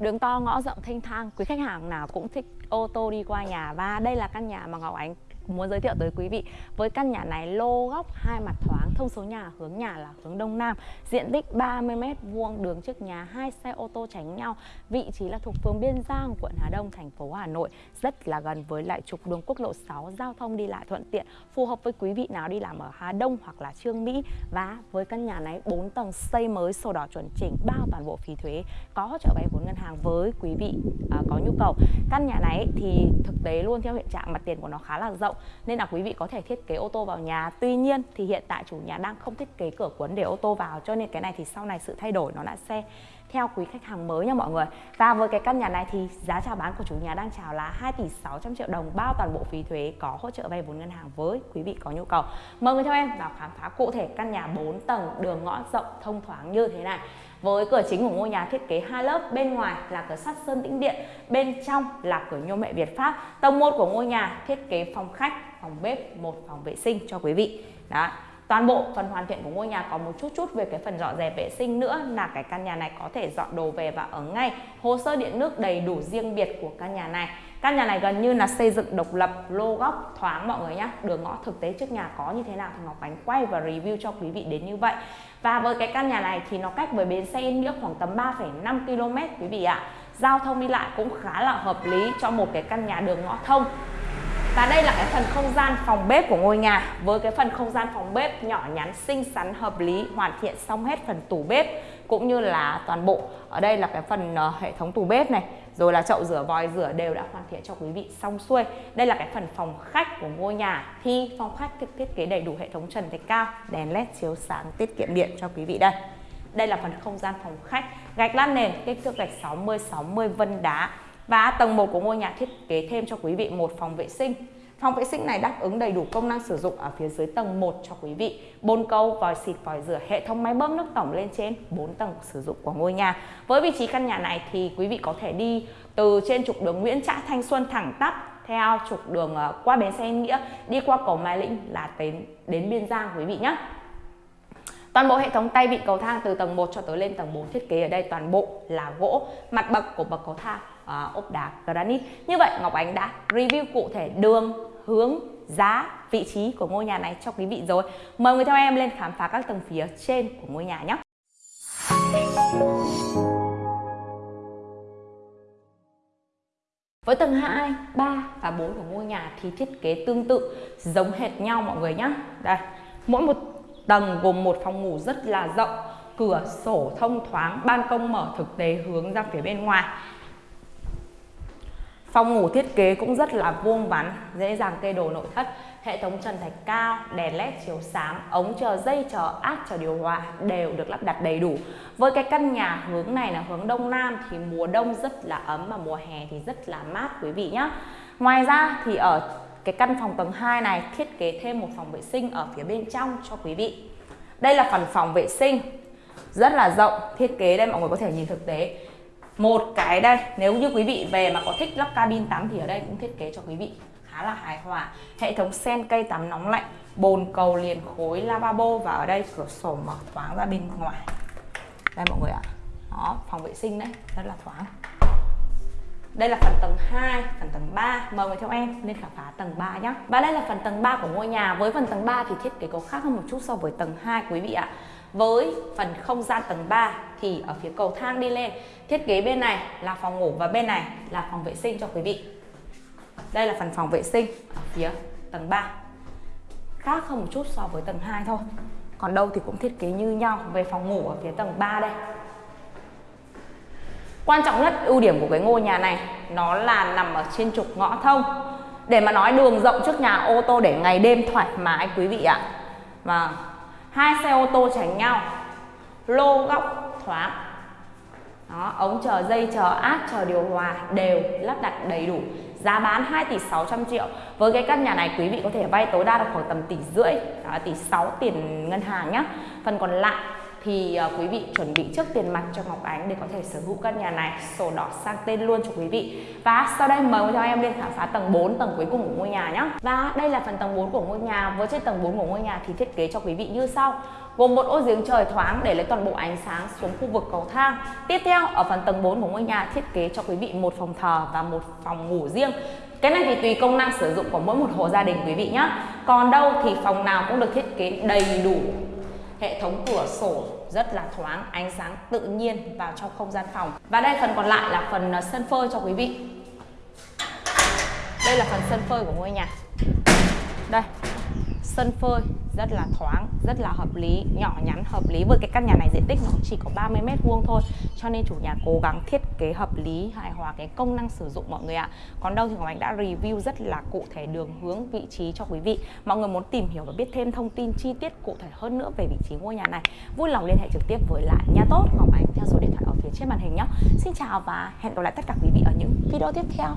Đường to ngõ rộng thênh thang, quý khách hàng nào cũng thích ô tô đi qua nhà. Và đây là căn nhà mà Ngọc Ánh muốn giới thiệu tới quý vị với căn nhà này lô góc hai mặt thoáng thông số nhà hướng nhà là hướng đông nam diện tích 30 m vuông đường trước nhà hai xe ô tô tránh nhau vị trí là thuộc phường Biên Giang quận Hà Đông thành phố Hà Nội rất là gần với lại trục đường quốc lộ 6 giao thông đi lại thuận tiện phù hợp với quý vị nào đi làm ở Hà Đông hoặc là Trương Mỹ. Và với căn nhà này 4 tầng xây mới sổ đỏ chuẩn chỉnh bao toàn bộ phí thuế có hỗ trợ vay vốn ngân hàng với quý vị à, có nhu cầu. Căn nhà này thì thực tế luôn theo hiện trạng mặt tiền của nó khá là rộng rộng, nên là quý vị có thể thiết kế ô tô vào nhà. Tuy nhiên thì hiện tại chủ nhà đang không thiết kế cửa cuốn để ô tô vào, cho nên cái này thì sau này sự thay đổi nó đã xe theo quý khách hàng mới nha mọi người và với cái căn nhà này thì giá chào bán của chủ nhà đang chào là 2 tỷ 600 triệu đồng bao toàn bộ phí thuế có hỗ trợ vay vốn ngân hàng với quý vị có nhu cầu mời người theo em vào khám phá cụ thể căn nhà 4 tầng đường ngõ rộng thông thoáng như thế này với cửa chính của ngôi nhà thiết kế hai lớp, bên ngoài là cửa sắt sơn tĩnh điện, bên trong là cửa nhôm mẹ Việt Pháp. Tầng 1 của ngôi nhà thiết kế phòng khách, phòng bếp, một phòng vệ sinh cho quý vị. Đó. Toàn bộ phần hoàn thiện của ngôi nhà có một chút chút về cái phần dọn dẹp vệ sinh nữa là cái căn nhà này có thể dọn đồ về và ở ngay. Hồ sơ điện nước đầy đủ riêng biệt của căn nhà này. Căn nhà này gần như là xây dựng độc lập, lô góc, thoáng mọi người nhé. Đường ngõ thực tế trước nhà có như thế nào thì Ngọc Ánh quay và review cho quý vị đến như vậy. Và với cái căn nhà này thì nó cách với bến xe Yên Nghĩa khoảng tầm 3,5 km quý vị ạ. Giao thông đi lại cũng khá là hợp lý cho một cái căn nhà đường ngõ thông. Và đây là cái phần không gian phòng bếp của ngôi nhà. Với cái phần không gian phòng bếp nhỏ nhắn, xinh xắn, hợp lý Hoàn thiện xong hết phần tủ bếp Cũng như là toàn bộ. Ở đây là cái phần uh, hệ thống tủ bếp này Rồi là chậu rửa, vòi rửa đều đã hoàn thiện cho quý vị xong xuôi. Đây là cái phần phòng khách của ngôi nhà. Thì phòng khách thiết kế đầy đủ hệ thống trần thạch cao Đèn led chiếu sáng tiết kiệm điện cho quý vị đây. Đây là phần không gian phòng khách. Gạch lát nền kích thước gạch 60-60 vân đá và tầng 1 của ngôi nhà thiết kế thêm cho quý vị một phòng vệ sinh. Phòng vệ sinh này đáp ứng đầy đủ công năng sử dụng ở phía dưới tầng 1 cho quý vị. Bồn cầu, vòi xịt, vòi rửa, hệ thống máy bơm nước tổng lên trên 4 tầng sử dụng của ngôi nhà. Với vị trí căn nhà này thì quý vị có thể đi từ trên trục đường Nguyễn Trãi Thanh Xuân thẳng tắp theo trục đường ờ, qua bến xe Nghĩa đi qua cầu Mai Lĩnh là đến đến Biên Giang quý vị nhé. Toàn bộ hệ thống tay vịn cầu thang từ tầng 1 cho tới lên tầng 4 thiết kế ở đây toàn bộ là gỗ, mặt bậc của bậc cầu thang À, ốp đá granite. Như vậy Ngọc Ánh đã review cụ thể đường, hướng, giá, vị trí của ngôi nhà này cho quý vị rồi. Mời người theo em lên khám phá các tầng phía trên của ngôi nhà nhé. Với tầng 2, 3 và 4 của ngôi nhà thì thiết kế tương tự giống hệt nhau mọi người nhé. Đây, mỗi một tầng gồm một phòng ngủ rất là rộng, cửa sổ thông thoáng, ban công mở thực tế hướng ra phía bên ngoài. Phòng ngủ thiết kế cũng rất là vuông vắn, dễ dàng kê đồ nội thất. Hệ thống trần thạch cao, đèn led chiếu sáng, ống chờ dây chờ áp chờ điều hòa đều được lắp đặt đầy đủ. Với cái căn nhà hướng này là hướng đông nam thì mùa đông rất là ấm và mùa hè thì rất là mát quý vị nhé. Ngoài ra thì ở cái căn phòng tầng 2 này thiết kế thêm một phòng vệ sinh ở phía bên trong cho quý vị. Đây là phần phòng vệ sinh rất là rộng, thiết kế đây mọi người có thể nhìn thực tế một cái đây, nếu như quý vị về mà có thích lắp cabin tắm thì ở đây cũng thiết kế cho quý vị. Khá là hài hòa. Hệ thống sen cây tắm nóng lạnh, bồn cầu liền khối lavabo và ở đây cửa sổ mở thoáng ra bên ngoài. Đây mọi người ạ. Đó, phòng vệ sinh đấy, rất là thoáng đây là phần tầng 2, phần tầng 3 Mời người theo em lên khám phá tầng 3 nhé Và đây là phần tầng 3 của ngôi nhà. Với phần tầng 3 thì thiết kế có khác hơn một chút so với tầng 2 quý vị ạ. Với phần không gian tầng 3 thì ở phía cầu thang đi lên. Thiết kế bên này là phòng ngủ và bên này là phòng vệ sinh cho quý vị. Đây là phần phòng vệ sinh ở phía tầng 3 khác hơn một chút so với tầng 2 thôi. Còn đâu thì cũng thiết kế như nhau. Về phòng ngủ ở phía tầng 3 đây quan trọng nhất ưu điểm của cái ngôi nhà này nó là nằm ở trên trục ngõ thông. Để mà nói đường rộng trước nhà ô tô để ngày đêm thoải mái quý vị ạ. Và hai xe ô tô tránh nhau lô góc thoáng. Đó, ống chờ dây chờ áp chờ điều hòa đều lắp đặt đầy đủ. Giá bán 2 tỷ 600 triệu. Với cái căn nhà này quý vị có thể vay tối đa được khoảng tầm tỷ rưỡi đó, tỷ 6 tiền ngân hàng nhé phần còn lại thì uh, quý vị chuẩn bị trước tiền mặt cho Ngọc Ánh để có thể sở hữu căn nhà này sổ đỏ sang tên luôn cho quý vị và sau đây mời cho em lên khám phá tầng 4 tầng cuối cùng của ngôi nhà nhé và đây là phần tầng 4 của ngôi nhà với trên tầng 4 của ngôi nhà thì thiết kế cho quý vị như sau gồm một ô giếng trời thoáng để lấy toàn bộ ánh sáng xuống khu vực cầu thang. Tiếp theo ở phần tầng 4 của ngôi nhà thiết kế cho quý vị một phòng thờ và một phòng ngủ riêng. Cái này thì tùy công năng sử dụng của mỗi một hộ gia đình quý vị nhé. Còn đâu thì phòng nào cũng được thiết kế đầy đủ hệ thống cửa sổ rất là thoáng, ánh sáng tự nhiên vào trong không gian phòng. Và đây phần còn lại là phần à, sân phơi cho quý vị. Đây là phần sân phơi của ngôi nhà. Đây, sân phơi rất là thoáng, rất là hợp lý, nhỏ nhắn, hợp lý. Với cái căn nhà này diện tích nó chỉ có 30 mét vuông thôi, cho nên chủ nhà cố gắng thiết kế hợp lý, hài hòa cái công năng sử dụng mọi người ạ. Còn đâu thì Ngọc Anh đã review rất là cụ thể đường hướng, vị trí cho quý vị. Mọi người muốn tìm hiểu và biết thêm thông tin chi tiết cụ thể hơn nữa về vị trí ngôi nhà này, vui lòng liên hệ trực tiếp với lại nhà tốt. Ngọc Anh theo số điện thoại ở phía trên màn hình nhé. Xin chào và hẹn gặp lại tất cả quý vị ở những video tiếp theo.